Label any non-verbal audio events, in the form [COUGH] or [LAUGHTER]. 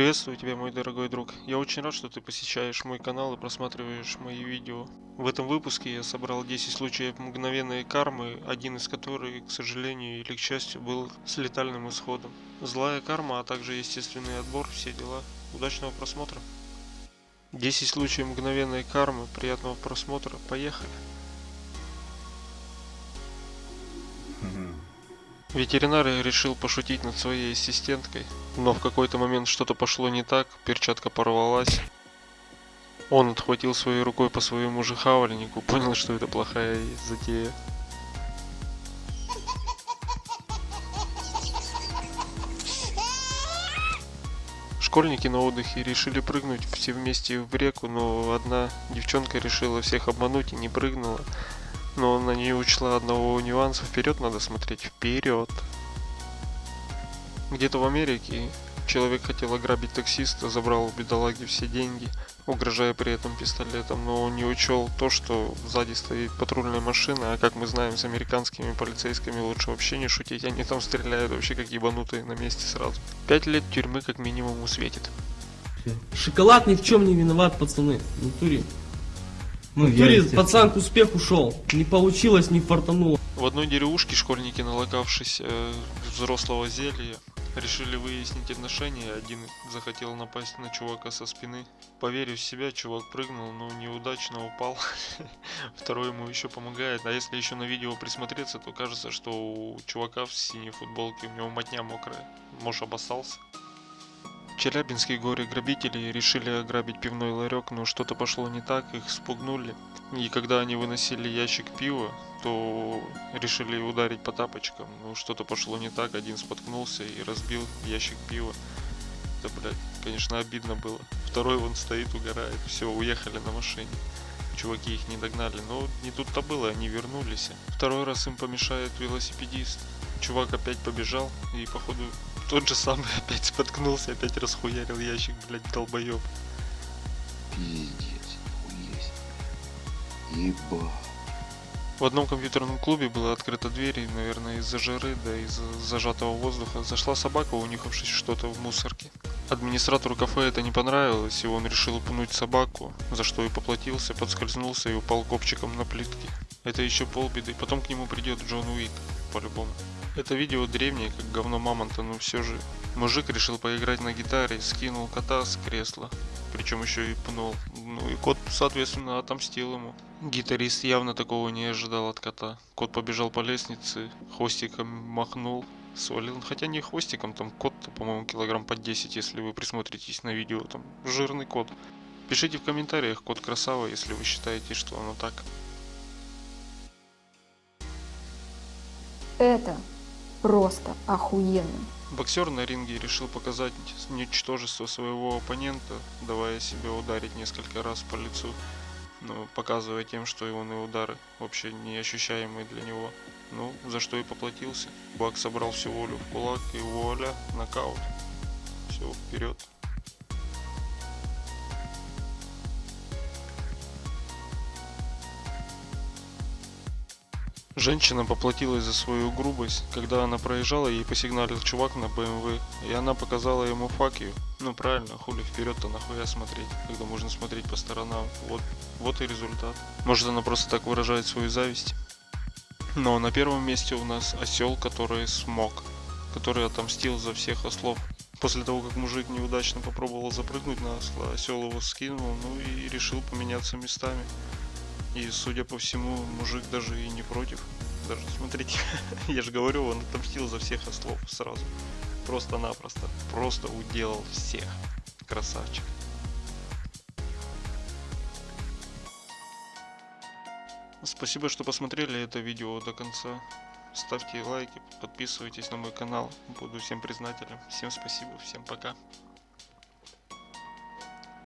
Приветствую тебя, мой дорогой друг. Я очень рад, что ты посещаешь мой канал и просматриваешь мои видео. В этом выпуске я собрал 10 случаев мгновенной кармы, один из которых, к сожалению или к счастью, был с летальным исходом. Злая карма, а также естественный отбор, все дела. Удачного просмотра. 10 случаев мгновенной кармы, приятного просмотра, поехали. Ветеринар решил пошутить над своей ассистенткой, но в какой-то момент что-то пошло не так, перчатка порвалась. Он отхватил своей рукой по своему же хавальнику, понял, что это плохая затея. Школьники на отдыхе решили прыгнуть все вместе в реку, но одна девчонка решила всех обмануть и не прыгнула. Но она не учла одного нюанса. Вперед надо смотреть. Вперед. Где-то в Америке человек хотел ограбить таксиста, забрал у бедолаги все деньги, угрожая при этом пистолетом, но он не учел то, что сзади стоит патрульная машина, а как мы знаем, с американскими полицейскими лучше вообще не шутить, они там стреляют вообще как ебанутые на месте сразу. Пять лет тюрьмы как минимум усветит. Шоколад ни в чем не виноват, пацаны. Натуре. Ну, В натуре пацан к успеху шел. Не получилось, не фартануло. В одной деревушке школьники, налокавшись э, взрослого зелья, решили выяснить отношения. Один захотел напасть на чувака со спины. Поверив в себя, чувак прыгнул, но неудачно упал. [LAUGHS] Второй ему еще помогает. А если еще на видео присмотреться, то кажется, что у чувака в синей футболке у него мотня мокрая. Может обоссался. Челябинские горе-грабители решили ограбить пивной ларек, но что-то пошло не так, их спугнули. И когда они выносили ящик пива, то решили ударить по тапочкам. Ну, что-то пошло не так, один споткнулся и разбил ящик пива. Это, блядь, конечно, обидно было. Второй вон стоит, угорает. Все, уехали на машине. Чуваки их не догнали, но не тут-то было, они вернулись. Второй раз им помешает велосипедист. Чувак опять побежал и, походу, тот же самый [LAUGHS] опять споткнулся, опять расхуярил ящик, блядь, долбоеб. Пиздец, есть. Еба. В одном компьютерном клубе была открыта дверь, и, наверное, из-за жары, да из-за зажатого воздуха зашла собака, унюхавшись что-то в мусорке. Администратору кафе это не понравилось, и он решил пнуть собаку, за что и поплатился, подскользнулся и упал копчиком на плитке. Это еще полбеды, потом к нему придет Джон Уик, по-любому. Это видео древнее, как говно мамонта, но все же. Мужик решил поиграть на гитаре, скинул кота с кресла, причем еще и пнул. Ну и кот, соответственно, отомстил ему. Гитарист явно такого не ожидал от кота. Кот побежал по лестнице, хвостиком махнул, свалил. Хотя не хвостиком, там кот-то, по-моему, килограмм по 10, если вы присмотритесь на видео. Там жирный кот. Пишите в комментариях, кот красава, если вы считаете, что оно так. Это просто охуенно. Боксер на ринге решил показать ничтожество своего оппонента, давая себя ударить несколько раз по лицу, но показывая тем, что его на удары вообще неощущаемые для него. Ну, за что и поплатился. Бак собрал всю волю в кулак и вуаля, нокаут. Все, вперед. Женщина поплатилась за свою грубость, когда она проезжала, ей посигналил чувак на БМВ, и она показала ему you. Ну правильно, хули вперед-то нахуя смотреть, когда можно смотреть по сторонам. Вот, вот и результат. Может она просто так выражает свою зависть. Но на первом месте у нас осел, который смог, который отомстил за всех ослов. После того, как мужик неудачно попробовал запрыгнуть на осла, осел его скинул, ну и решил поменяться местами. И, судя по всему, мужик даже и не против. Даже, смотрите, [LAUGHS] я же говорю, он отомстил за всех ослов сразу. Просто-напросто. Просто уделал всех. Красавчик. Спасибо, что посмотрели это видео до конца. Ставьте лайки, подписывайтесь на мой канал. Буду всем признателен. Всем спасибо, всем пока.